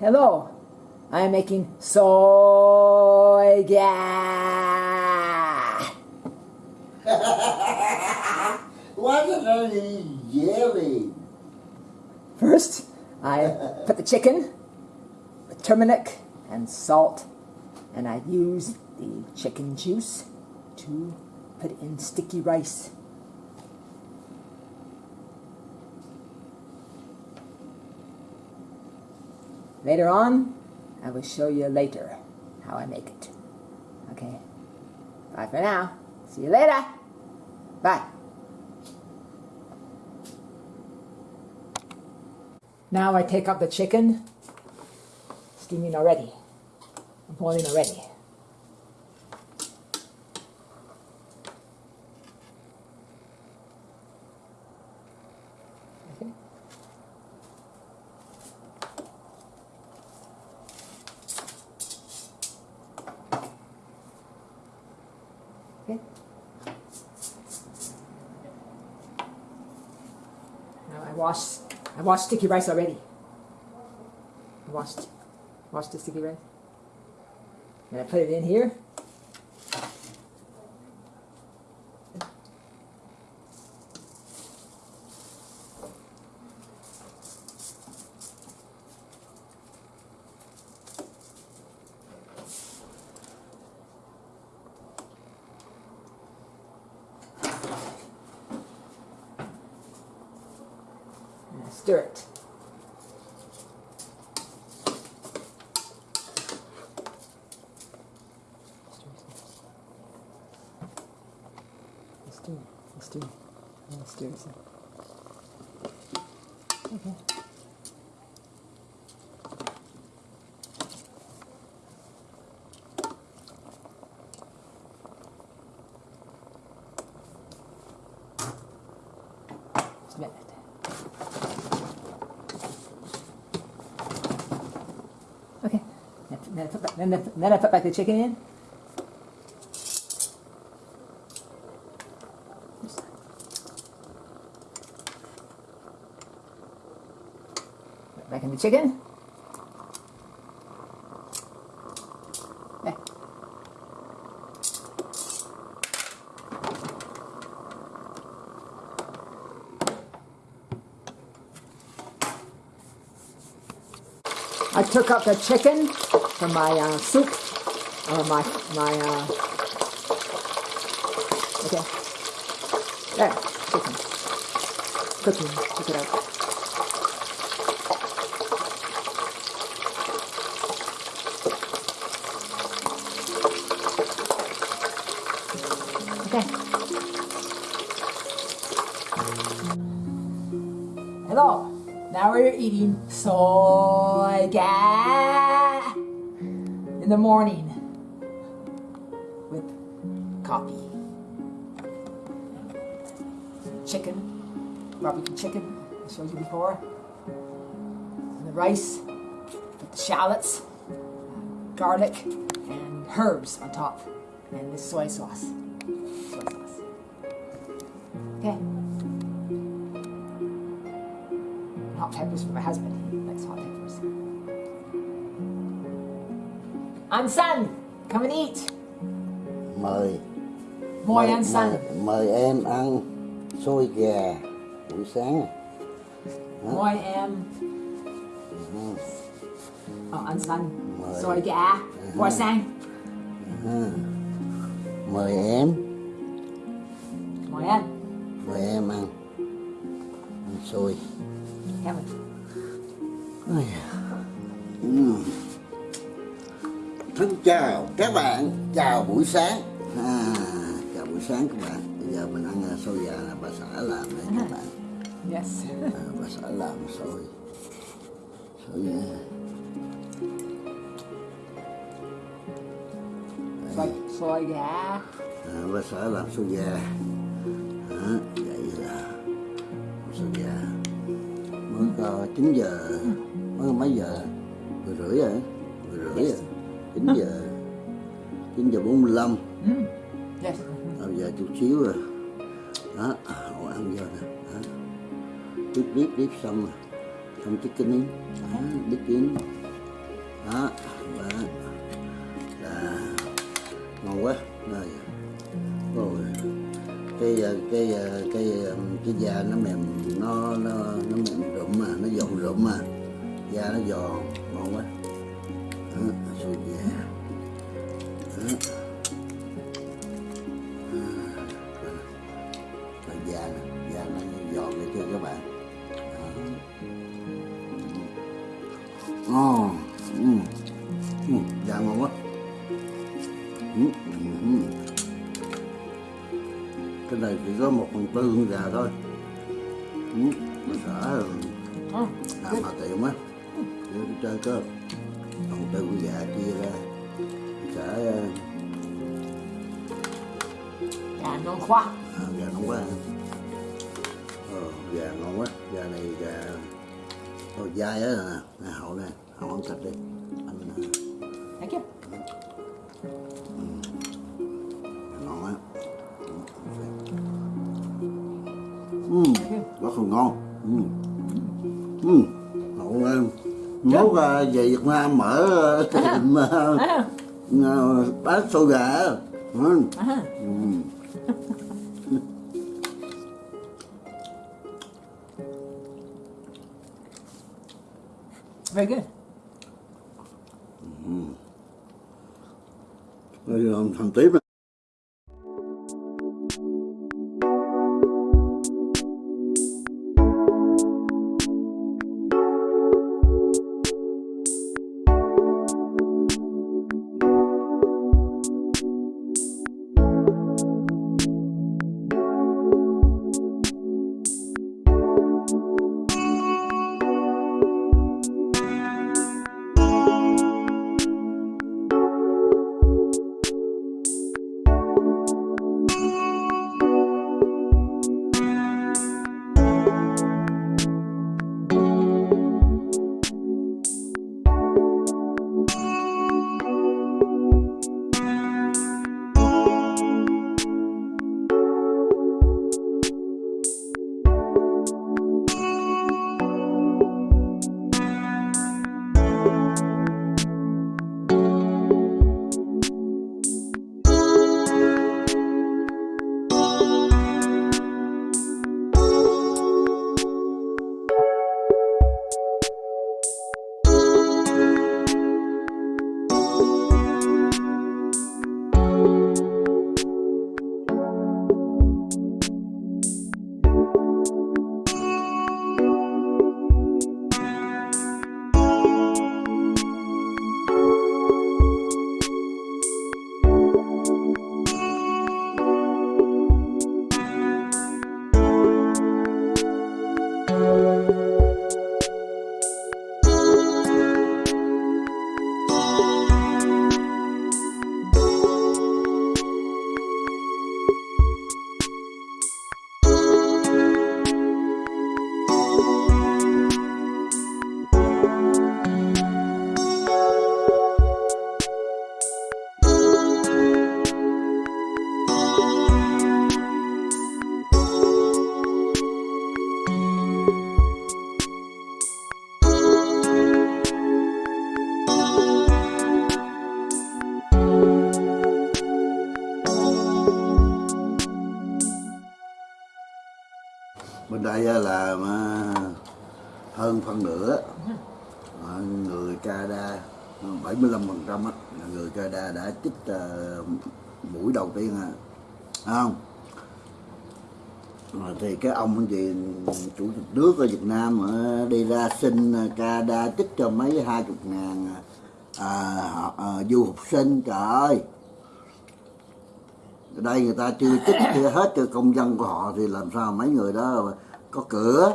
Hello, I am making soy gas. Why did eat jelly? First, I put the chicken with turmeric and salt, and I use the chicken juice to put in sticky rice. Later on, I will show you later how I make it. Okay? Bye for now. See you later. Bye. Now I take up the chicken, steaming already, boiling already. Okay. Okay. Now I wash I washed sticky rice already. I washed washed the sticky rice. And I put it in here. stir it. Let's do it. Let's do it. Let's do it. Then back, then, I, put back the chicken in. Put back in the chicken. I took out the chicken from my uh, soup, or my my uh, okay. There, chicken, cooking. Check it out. Okay. Hello. Now we're eating soy gas the morning with coffee. Chicken, barbecue chicken, I showed you before. And the rice with the shallots, garlic, and herbs on top. And this soy sauce. Soy sauce. Okay. hot peppers for my husband. He likes hot peppers. Anh San, come and eat. Mời Mời anh San. mời, mời em ăn xôi gà buổi sáng Mời em. Ờ, anh San. Mời. Xôi gà. Mời sang. mời em Mời anh. mời em ăn ăn xôi Cảm ơn. Ôi da. Thân chào các bạn, chào buổi sáng. À, Chào buổi sáng các bạn. Bây giờ mình ăn à, xôi gà là bà xã làm đấy các bạn. Yes. à, Bà xã làm xôi. Xôi gà. Xôi, xôi gà. à, Bà xã làm xôi gà. À, Vậy là xôi gà. Mới có 9 giờ Mới có mấy giờ? Mười rưỡi rồi Mười rưỡi rồi 9 giờ 9 giờ 45 Mm. Yes. Bây giờ chút xíu rồi Đó, họ ăn vô nè. Đếp đếp đếp xong rồi. Xong chiếc kính in Đó, đếp kính. Đó đó là ngon quá. Rồi. Rồi. Cái ờ, cái ờ, cái ờ, cái da nó mềm nó nó nó mềm rụm mà nó giòn rụm mà. Da nó giòn ngon quá xôi da đó. Rồi da nè da nó giòn vậy chưa các bạn ngon ừ. ừ. da ngon quá ừ. Ừ. cái này chỉ có một phần tư con gà thôi ừ. mà sợ làm mà để cái chơi cơ phần tư con chia ra sợ Gà non khoa. à, gà nóng quá ờ, gà ngon quá. Gà này gà Ôi, dai á. Nè hậu nè hậu ăn thịt đi. Anh Thank you. ngon á ừ rất là ngon. Ừ. Ừ. Hậu em nấu ra về Việt Nam mở tiệm Ah, uh, bán xôi gà. Ừ. ừ. Very good. Bây giờ thằng tiếp 75 phần trăm là người Canada đã chích ờ, mũi đầu tiên à. Không? Rồi thì cái ông gì chủ tịch nước ở Việt Nam đi ra xin ờ, Canada chích cho mấy hai chục ngàn à, à, ờ, du học sinh trời ơi. Ở đây người ta chưa chích chưa hết cho công dân của họ thì làm sao mấy người đó có cửa?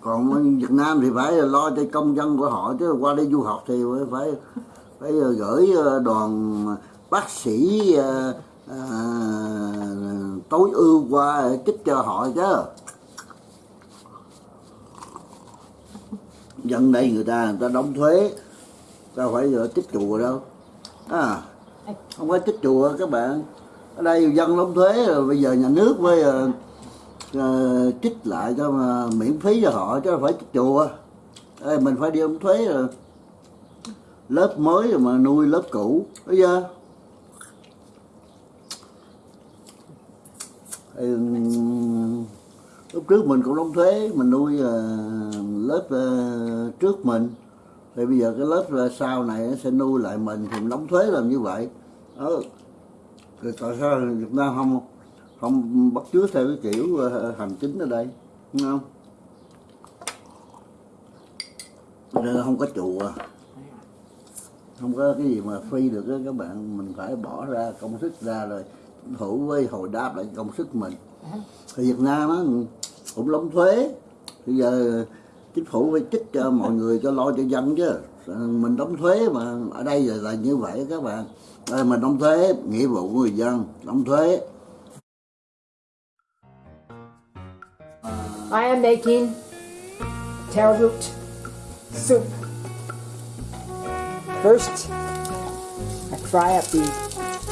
Còn Việt Nam thì phải lo cho công dân của họ chứ qua đây du học thì phải phải gửi ờ, đoàn bác sĩ à, à, tối ưu qua chích cho họ chứ. Dân đây người ta người ta đóng thuế ta phải giờ chích chùa đâu. À không phải chích chùa các bạn. Ở đây dân đóng thuế rồi bây giờ nhà nước với Ờ, trích lại cho mà miễn phí cho họ chứ phải chùa. Ê, mình phải đi đóng thuế rồi. Lớp mới rồi mà nuôi lớp cũ bây giờ Ừ, lúc trước mình cũng đóng thuế mình nuôi uh, lớp uh, trước mình. Thì bây giờ cái lớp uh, sau này nó sẽ nuôi lại mình thì mình đóng thuế làm như vậy. Đó rồi tại sao Việt Nam không? Không bắt chước theo cái kiểu ờ, hành chính ở đây đúng không? Nên không có chùa. Không có cái gì mà phi được đó các bạn. Mình phải bỏ ra công sức ra rồi thủ với hồi đáp lại công sức mình. Thì Việt Nam á cũng đóng thuế. Bây giờ chính phủ phải trích cho mọi người cho lo cho dân chứ. Mình đóng thuế mà ở đây là, là như vậy các bạn. Đây mình đóng thuế nghĩa vụ của người dân đóng thuế. I am making taro root soup. First, I fry up the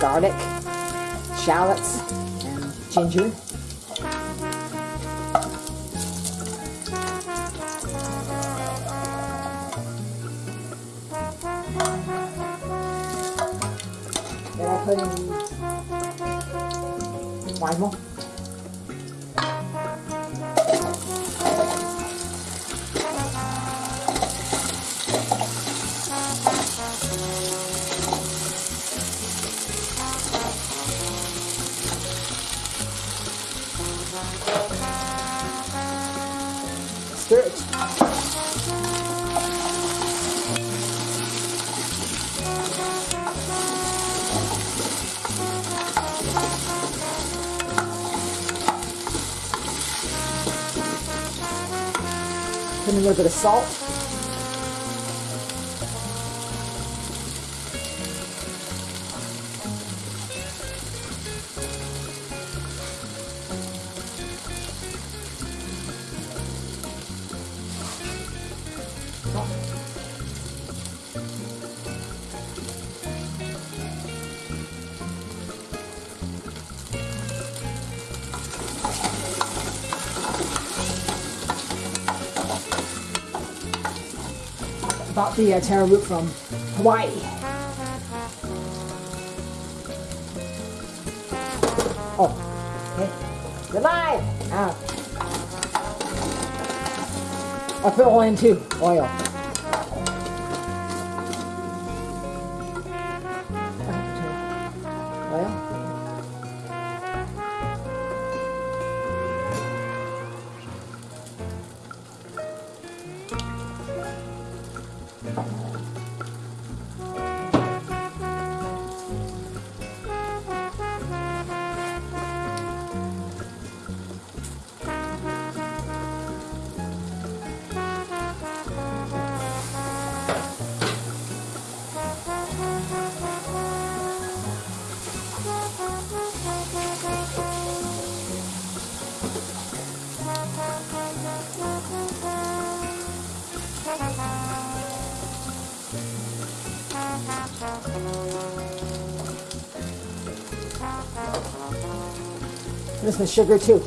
garlic, shallots, and ginger. Then I put in wine Stir it. Put a little bit of salt. Bought the uh, taro root from Hawaii. Oh, okay. You're. Ah. I put oil in too. Oil. Oil. This is Sugar too.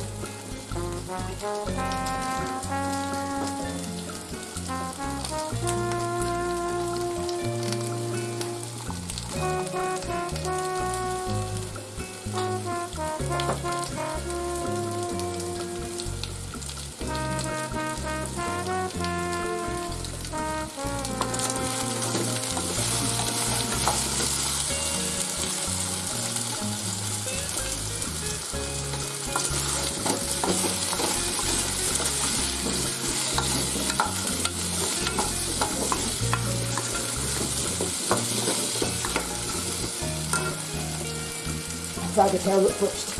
bag of toilet first.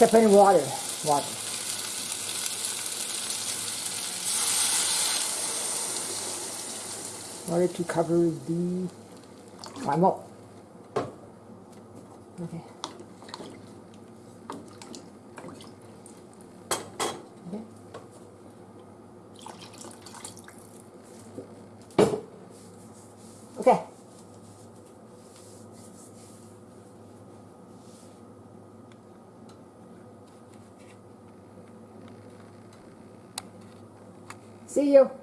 Up in water. Water. Water to cover the primal. Okay. Okay. See you.